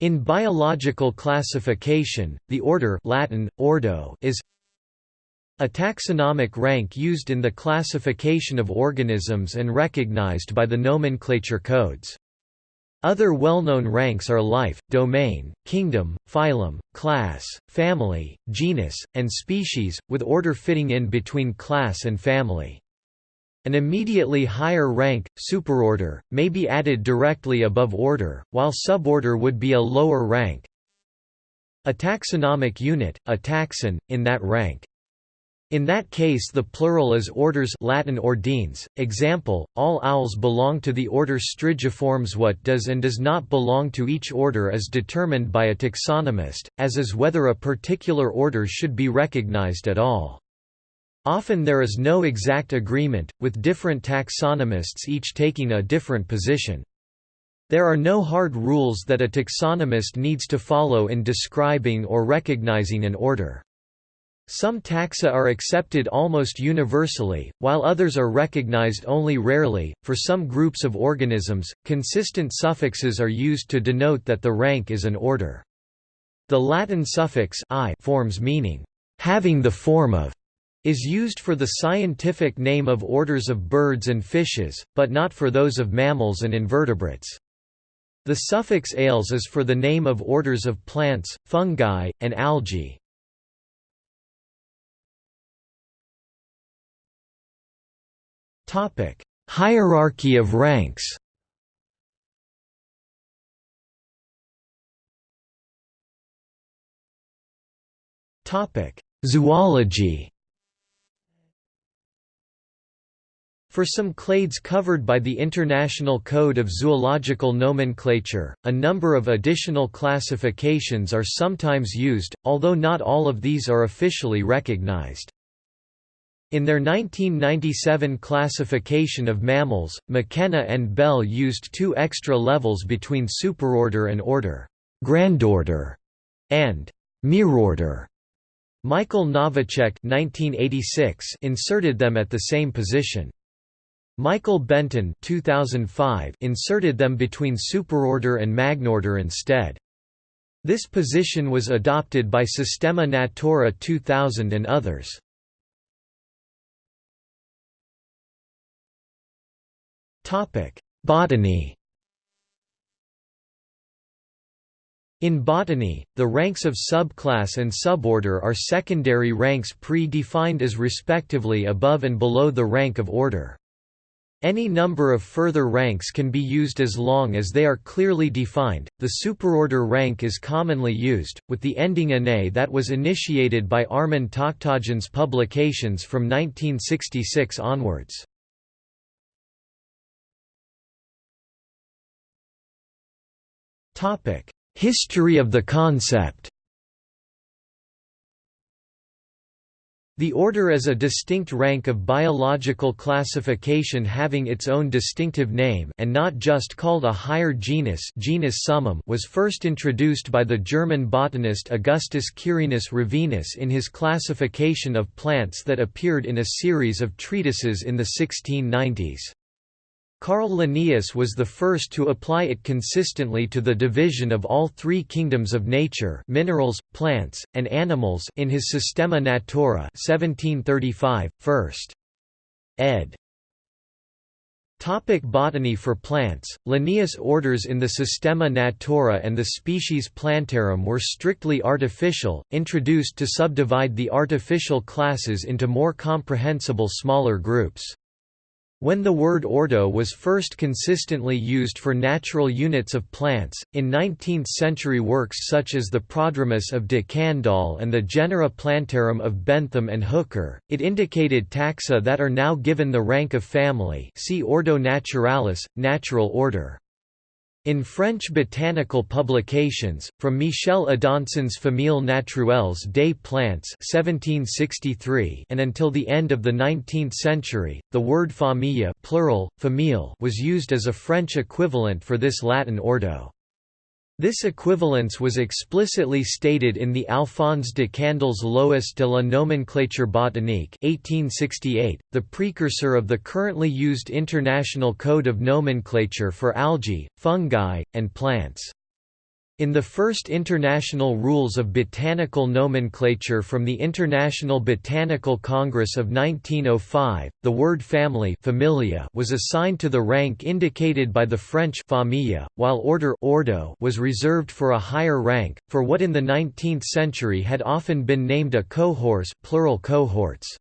In biological classification, the order Latin, ordo is a taxonomic rank used in the classification of organisms and recognized by the nomenclature codes. Other well-known ranks are life, domain, kingdom, phylum, class, family, genus, and species, with order fitting in between class and family. An immediately higher rank, superorder, may be added directly above order, while suborder would be a lower rank. A taxonomic unit, a taxon, in that rank. In that case the plural is orders Latin ordines, example, all owls belong to the order Strigiformes what does and does not belong to each order is determined by a taxonomist, as is whether a particular order should be recognized at all. Often there is no exact agreement, with different taxonomists each taking a different position. There are no hard rules that a taxonomist needs to follow in describing or recognizing an order. Some taxa are accepted almost universally, while others are recognized only rarely. For some groups of organisms, consistent suffixes are used to denote that the rank is an order. The Latin suffix iformes meaning having the form of is used for the scientific name of orders of birds and fishes, but not for those of mammals and invertebrates. The suffix ales is for the name of orders of plants, fungi, and algae. Topic: Hierarchy of ranks Topic: Zoology For some clades covered by the International Code of Zoological Nomenclature, a number of additional classifications are sometimes used, although not all of these are officially recognized. In their 1997 classification of mammals, McKenna and Bell used two extra levels between superorder and order, grandorder, and mirorder. Michael Novacek 1986 inserted them at the same position. Michael Benton 2005 inserted them between superorder and magnorder instead. This position was adopted by Systema Naturae 2000 and others. Botany In botany, the ranks of subclass and suborder are secondary ranks pre-defined as respectively above and below the rank of order. Any number of further ranks can be used as long as they are clearly defined. The superorder rank is commonly used, with the ending anae that was initiated by Armen Takhtajan's publications from 1966 onwards. History of the concept The order is a distinct rank of biological classification having its own distinctive name and not just called a higher genus genus summum was first introduced by the German botanist Augustus Quirinus Rivinus in his classification of plants that appeared in a series of treatises in the 1690s. Carl Linnaeus was the first to apply it consistently to the division of all three kingdoms of nature minerals, plants, and animals in his Systema Naturae 1735, first. ed. Topic botany For plants, Linnaeus' orders in the Systema Naturae and the species Plantarum were strictly artificial, introduced to subdivide the artificial classes into more comprehensible smaller groups. When the word ordo was first consistently used for natural units of plants, in 19th-century works such as the Prodromus of de Candolle and the Genera Plantarum of Bentham and Hooker, it indicated taxa that are now given the rank of family see Ordo Naturalis, natural order. In French botanical publications, from Michel Adanson's Famille naturelles des plantes 1763 and until the end of the 19th century, the word famille plural, famille was used as a French equivalent for this Latin ordo. This equivalence was explicitly stated in the Alphonse de Candolle's Lois de la nomenclature botanique 1868, the precursor of the currently used International Code of Nomenclature for algae, fungi, and plants. In the first International Rules of Botanical Nomenclature from the International Botanical Congress of 1905, the word family familia was assigned to the rank indicated by the French famille, while order ordo was reserved for a higher rank, for what in the 19th century had often been named a cohors plural cohorts.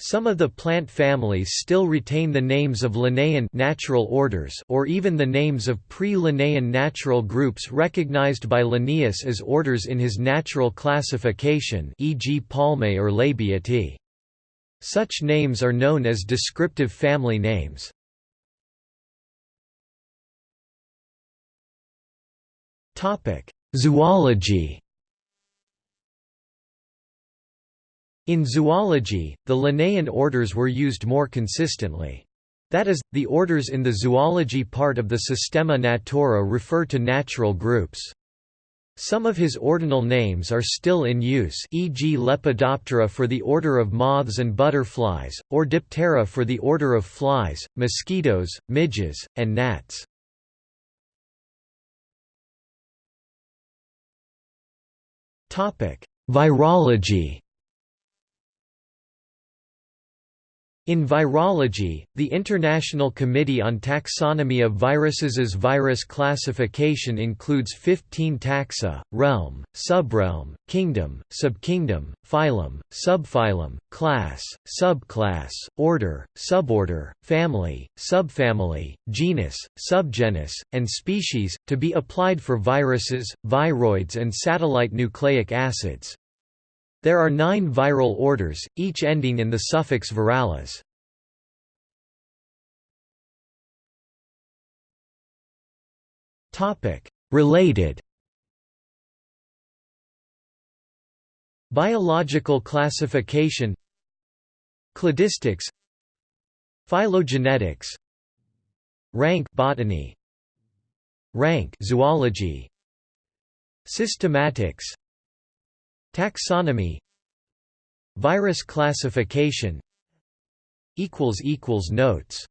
Some of the plant families still retain the names of Linnaean natural orders or even the names of pre-Linnaean natural groups recognized by Linnaeus as orders in his natural classification e.g. Palmae or Labiatae. Such names are known as descriptive family names. Zoology In zoology, the Linnaean orders were used more consistently. That is, the orders in the zoology part of the Systema Naturae refer to natural groups. Some of his ordinal names are still in use e.g. Lepidoptera for the order of moths and butterflies, or Diptera for the order of flies, mosquitoes, midges, and gnats. Virology In virology, the International Committee on Taxonomy of Viruses' virus classification includes 15 taxa, realm, subrealm, kingdom, subkingdom, phylum, subphylum, class, subclass, order, suborder, family, subfamily, genus, subgenus, and species, to be applied for viruses, viroids and satellite nucleic acids. There are nine viral orders, each ending in the suffix virales. Related. Biological classification. Cladistics. Phylogenetics. Rank botany. Rank zoology. Systematics Taxonomy Virus classification Notes